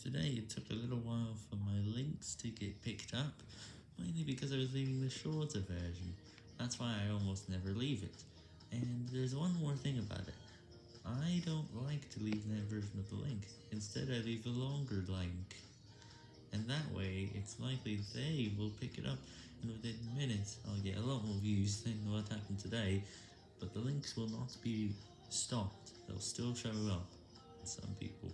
Today it took a little while for my links to get picked up, mainly because I was leaving the shorter version. That's why I almost never leave it. And there's one more thing about it. I don't like to leave that version of the link. Instead I leave the longer link. And that way, it's likely they will pick it up, and within minutes I'll get a lot more views than what happened today, but the links will not be stopped, they'll still show up, some people.